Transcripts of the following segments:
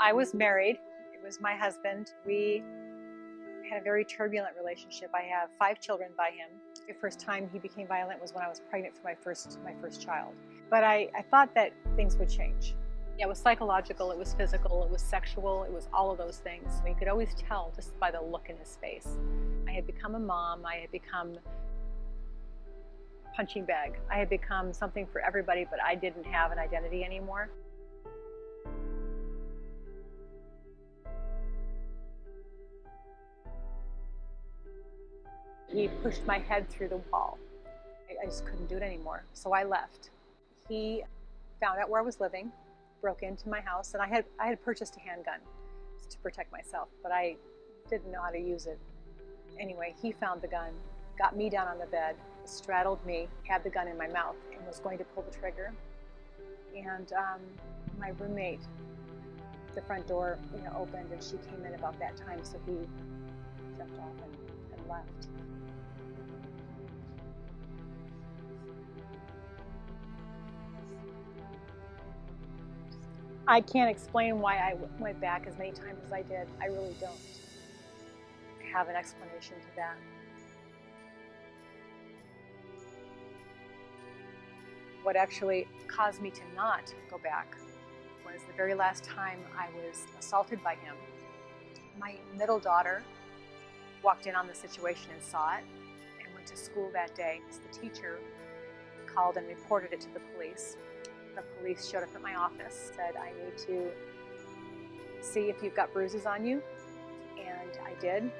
I was married. It was my husband. We had a very turbulent relationship. I have five children by him. The first time he became violent was when I was pregnant for my first my first child. But I, I thought that things would change. Yeah, it was psychological, it was physical, it was sexual, it was all of those things. You could always tell just by the look in his face. I had become a mom, I had become a punching bag. I had become something for everybody, but I didn't have an identity anymore. He pushed my head through the wall. I just couldn't do it anymore, so I left. He found out where I was living, broke into my house, and I had I had purchased a handgun to protect myself, but I didn't know how to use it. Anyway, he found the gun, got me down on the bed, straddled me, had the gun in my mouth, and was going to pull the trigger. And um, my roommate, the front door, you know, opened, and she came in about that time, so he jumped off and, and left. I can't explain why I went back as many times as I did. I really don't have an explanation to that. What actually caused me to not go back was the very last time I was assaulted by him. My middle daughter walked in on the situation and saw it and went to school that day. The teacher called and reported it to the police the police showed up at my office, said, I need to see if you've got bruises on you. And I did.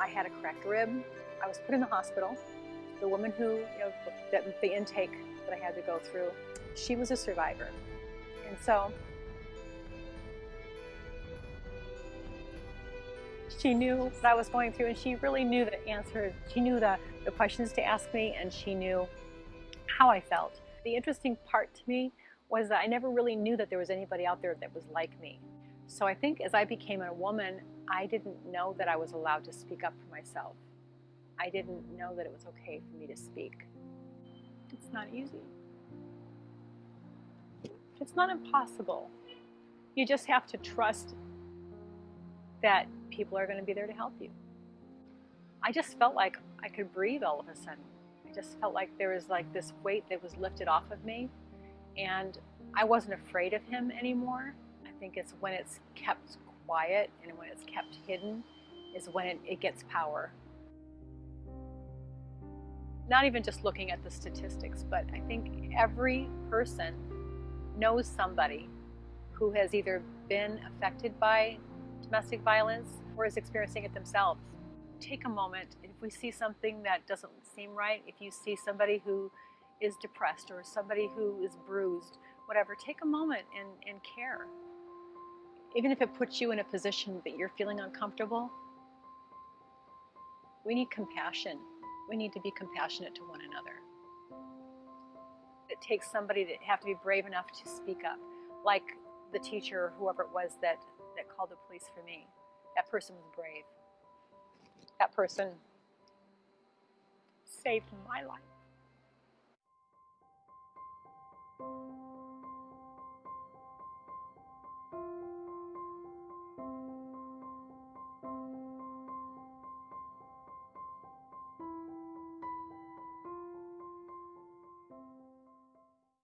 I had a cracked rib. I was put in the hospital. The woman who, you know, the, the intake that I had to go through, she was a survivor. And so she knew what I was going through and she really knew the answers. She knew the, the questions to ask me and she knew how I felt. The interesting part to me was that I never really knew that there was anybody out there that was like me. So I think as I became a woman, I didn't know that I was allowed to speak up for myself. I didn't know that it was okay for me to speak. It's not easy. It's not impossible. You just have to trust that people are going to be there to help you. I just felt like I could breathe all of a sudden just felt like there was like this weight that was lifted off of me and I wasn't afraid of him anymore. I think it's when it's kept quiet and when it's kept hidden is when it, it gets power. Not even just looking at the statistics, but I think every person knows somebody who has either been affected by domestic violence or is experiencing it themselves take a moment. If we see something that doesn't seem right, if you see somebody who is depressed or somebody who is bruised, whatever, take a moment and, and care. Even if it puts you in a position that you're feeling uncomfortable, we need compassion. We need to be compassionate to one another. It takes somebody to have to be brave enough to speak up, like the teacher or whoever it was that, that called the police for me. That person was brave that person saved my life.